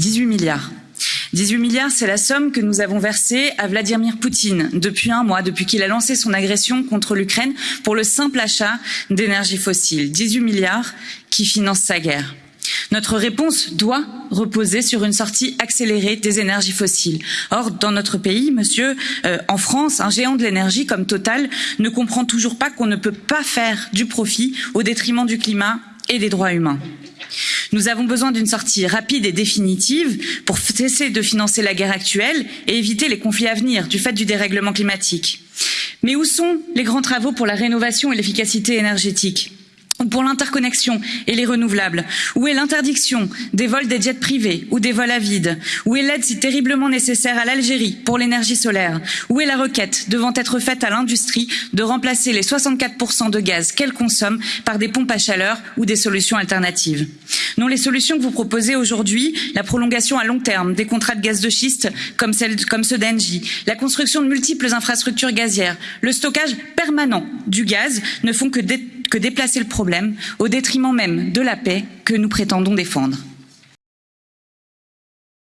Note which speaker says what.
Speaker 1: 18 milliards. 18 milliards, c'est la somme que nous avons versée à Vladimir Poutine depuis un mois, depuis qu'il a lancé son agression contre l'Ukraine pour le simple achat d'énergie fossile. 18 milliards qui financent sa guerre. Notre réponse doit reposer sur une sortie accélérée des énergies fossiles. Or, dans notre pays, monsieur, euh, en France, un géant de l'énergie comme Total ne comprend toujours pas qu'on ne peut pas faire du profit au détriment du climat et des droits humains. Nous avons besoin d'une sortie rapide et définitive pour cesser de financer la guerre actuelle et éviter les conflits à venir du fait du dérèglement climatique. Mais où sont les grands travaux pour la rénovation et l'efficacité énergétique pour l'interconnexion et les renouvelables? Où est l'interdiction des vols des jets privés ou des vols à vide? Où est l'aide si terriblement nécessaire à l'Algérie pour l'énergie solaire? Où est la requête devant être faite à l'industrie de remplacer les 64% de gaz qu'elle consomme par des pompes à chaleur ou des solutions alternatives? Non, les solutions que vous proposez aujourd'hui, la prolongation à long terme des contrats de gaz de schiste comme, ceux d'Engie, la construction de multiples infrastructures gazières, le stockage permanent du gaz ne font que déplacer le problème au détriment même de la paix que nous prétendons défendre.